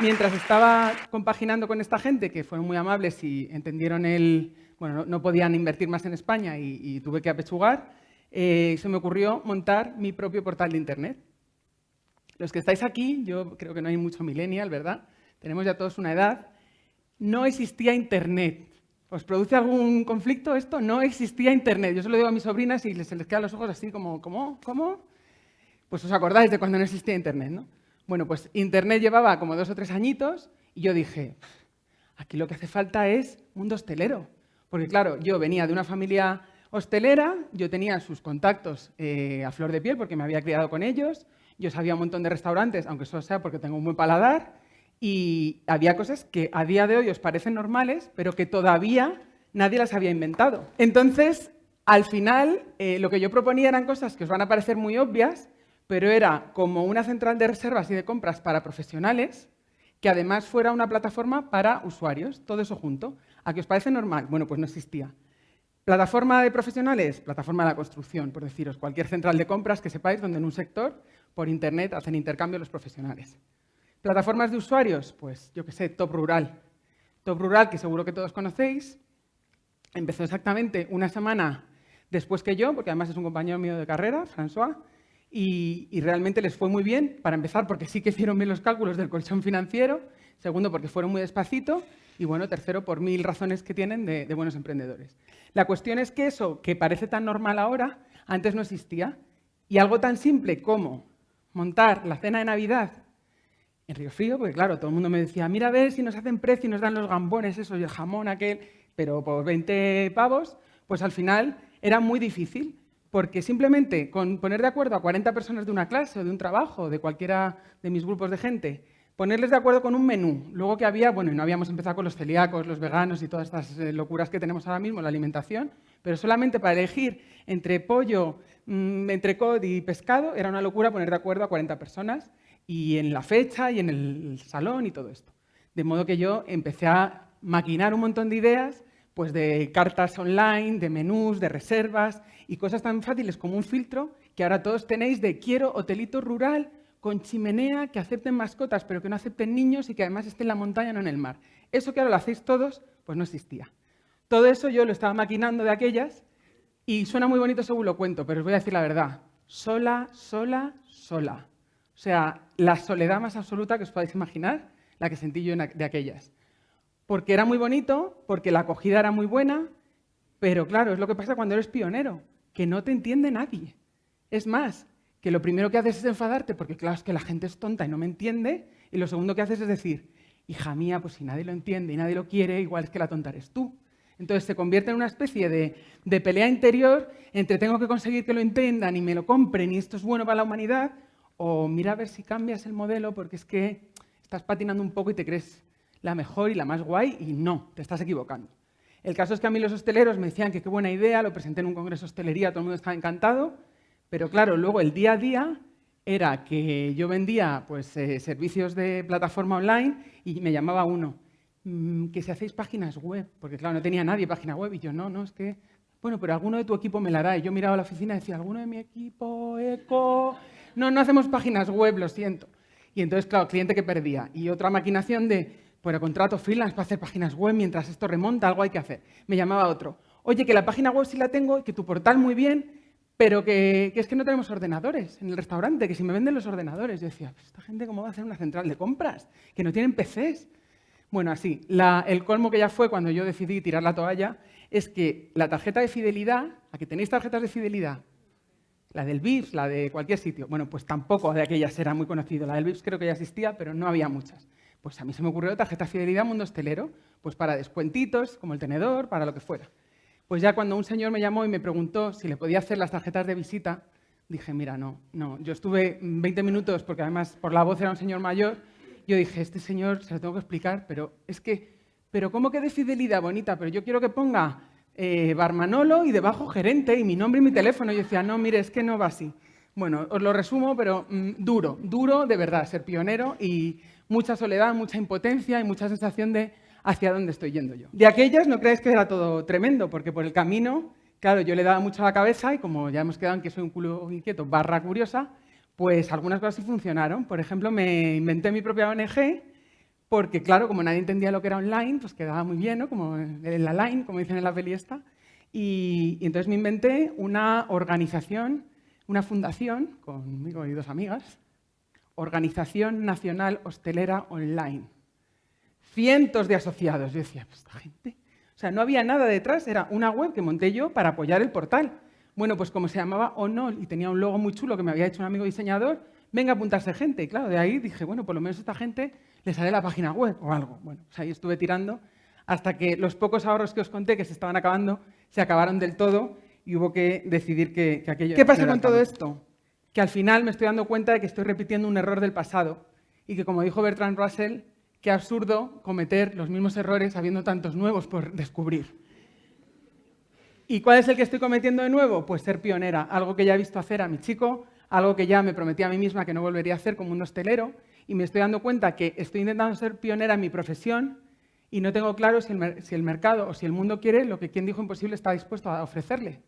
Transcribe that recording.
mientras estaba compaginando con esta gente, que fueron muy amables y entendieron el... Bueno, no, podían invertir más en España y, tuve que apechugar, eh, se me ocurrió montar mi propio portal de Internet. Los que estáis aquí, yo creo que no hay mucho millennial, ¿verdad? Tenemos ya todos una edad. No existía Internet. ¿Os produce algún conflicto esto? No existía Internet. Yo se lo digo a mis sobrinas y se les quedan los ojos así como, ¿cómo? ¿Cómo? Pues os acordáis de cuando no existía Internet, ¿no? Bueno, pues Internet llevaba como dos o tres añitos y yo dije, aquí lo que hace falta es mundo hostelero. Porque claro, yo venía de una familia hostelera, yo tenía sus contactos eh, a flor de piel porque me había criado con ellos, yo sabía un montón de restaurantes, aunque eso sea porque tengo un buen paladar, y había cosas que a día de hoy os parecen normales, pero que todavía nadie las había inventado. Entonces, al final, eh, lo que yo proponía eran cosas que os van a parecer muy obvias, pero era como una central de reservas y de compras para profesionales, que además fuera una plataforma para usuarios, todo eso junto. ¿A qué os parece normal? Bueno, pues no existía. Plataforma de profesionales, plataforma de la construcción, por deciros, cualquier central de compras que sepáis donde en un sector, por internet, hacen intercambio los profesionales. Plataformas de usuarios, pues yo qué sé, Top Rural. Top Rural, que seguro que todos conocéis, empezó exactamente una semana después que yo, porque además es un compañero mío de carrera, François, y, realmente les fue muy bien, para empezar, porque sí que hicieron bien los cálculos del colchón financiero, segundo, porque fueron muy despacito, y bueno, tercero, por mil razones que tienen de, buenos emprendedores. La cuestión es que eso, que parece tan normal ahora, antes no existía, y algo tan simple como montar la cena de Navidad en Río Frío, porque claro, todo el mundo me decía, mira a ver si nos hacen precio y nos dan los gambones esos y el jamón aquel, pero por 20 pavos, pues al final era muy difícil porque simplemente con poner de acuerdo a 40 personas de una clase o de un trabajo, de cualquiera de mis grupos de gente, ponerles de acuerdo con un menú, luego que había, bueno, no habíamos empezado con los celíacos, los veganos y todas estas eh, locuras que tenemos ahora mismo, la alimentación, pero solamente para elegir entre pollo, mm, entre cod y pescado, era una locura poner de acuerdo a 40 personas, y en la fecha y en el salón y todo esto. De modo que yo empecé a maquinar un montón de ideas pues de cartas online, de menús, de reservas y cosas tan fáciles como un filtro que ahora todos tenéis de quiero hotelito rural con chimenea, que acepten mascotas pero que no acepten niños y que además esté en la montaña, no en el mar. Eso que ahora lo hacéis todos, pues no existía. Todo eso yo lo estaba maquinando de aquellas y suena muy bonito según lo cuento, pero os voy a decir la verdad. Sola, sola, sola. O sea, la soledad más absoluta que os podáis imaginar, la que sentí yo de aquellas porque era muy bonito, porque la acogida era muy buena, pero claro, es lo que pasa cuando eres pionero, que no te entiende nadie. Es más, que lo primero que haces es enfadarte, porque claro, es que la gente es tonta y no me entiende, y lo segundo que haces es decir, hija mía, pues si nadie lo entiende y nadie lo quiere, igual es que la tonta eres tú. Entonces se convierte en una especie de, de pelea interior entre tengo que conseguir que lo entiendan y me lo compren y esto es bueno para la humanidad, o mira a ver si cambias el modelo porque es que estás patinando un poco y te crees la mejor y la más guay y no, te estás equivocando. El caso es que a mí los hosteleros me decían que qué buena idea, lo presenté en un congreso de hostelería, todo el mundo estaba encantado, pero claro, luego el día a día era que yo vendía pues, eh, servicios de plataforma online y me llamaba uno, mm, que si hacéis páginas web, porque claro, no tenía nadie página web y yo no, no, es que, bueno, pero alguno de tu equipo me la hará. Y yo miraba a la oficina y decía, ¿alguno de mi equipo, eco? No, no hacemos páginas web, lo siento. Y entonces, claro, cliente que perdía. Y otra maquinación de, bueno, contrato freelance para hacer páginas web mientras esto remonta, algo hay que hacer. Me llamaba otro. Oye, que la página web sí la tengo, que tu portal muy bien, pero que, es que no tenemos ordenadores en el restaurante, que si me venden los ordenadores. Yo decía, ¿esta gente cómo va a hacer una central de compras? Que no tienen PCs. Bueno, así, el colmo que ya fue cuando yo decidí tirar la toalla es que la tarjeta de fidelidad, a que tenéis tarjetas de fidelidad, la del VIPS, la de cualquier sitio, bueno, pues tampoco de aquellas era muy conocido. La del VIPS creo que ya existía, pero no había muchas. Pues a mí se me ocurrió tarjeta fidelidad mundo hostelero, pues para descuentitos, como el tenedor, para lo que fuera. Pues ya cuando un señor me llamó y me preguntó si le podía hacer las tarjetas de visita, dije, mira, no, no. Yo estuve 20 minutos, porque además por la voz era un señor mayor, yo dije, este señor se lo tengo que explicar, pero es que, pero ¿cómo que de fidelidad bonita? Pero yo quiero que ponga eh, Barmanolo y debajo gerente y mi nombre y mi teléfono. Y yo decía, no, mire, es que no va así. Bueno, os lo resumo, pero mm, duro, duro de verdad, ser pionero y mucha soledad, mucha impotencia y mucha sensación de hacia dónde estoy yendo yo. De aquellas no creáis que era todo tremendo, porque por el camino, claro, yo le daba mucho a la cabeza y como ya hemos quedado en que soy un culo inquieto barra curiosa, pues algunas cosas sí funcionaron. Por ejemplo, me inventé mi propia ONG porque claro, como nadie entendía lo que era online, pues quedaba muy bien, ¿no? Como en la line, como dicen en la peli esta. Y entonces me inventé una organización, una fundación, conmigo y dos amigas, Organización Nacional Hostelera Online. Cientos de asociados. Yo decía, esta gente... O sea, no había nada detrás, era una web que monté yo para apoyar el portal. Bueno, pues como se llamaba Onol y tenía un logo muy chulo que me había hecho un amigo diseñador, venga a apuntarse gente. Y claro, de ahí dije, bueno, por lo menos esta gente le sale la página web o algo. Bueno, pues ahí estuve tirando hasta que los pocos ahorros que os conté que se estaban acabando, se acabaron del todo y hubo que decidir que, que aquello... ¿Qué pasa con todo esto? Que al final me estoy dando cuenta de que estoy repitiendo un error del pasado y que, como dijo Bertrand Russell, qué absurdo cometer los mismos errores habiendo tantos nuevos por descubrir. ¿Y cuál es el que estoy cometiendo de nuevo? Pues ser pionera, algo que ya he visto hacer a mi chico, algo que ya me prometí a mí misma que no volvería a hacer como un hostelero, y me estoy dando cuenta que estoy intentando ser pionera en mi profesión y no tengo claro si el, si el mercado o si el mundo quiere lo que quien dijo imposible está dispuesto a ofrecerle.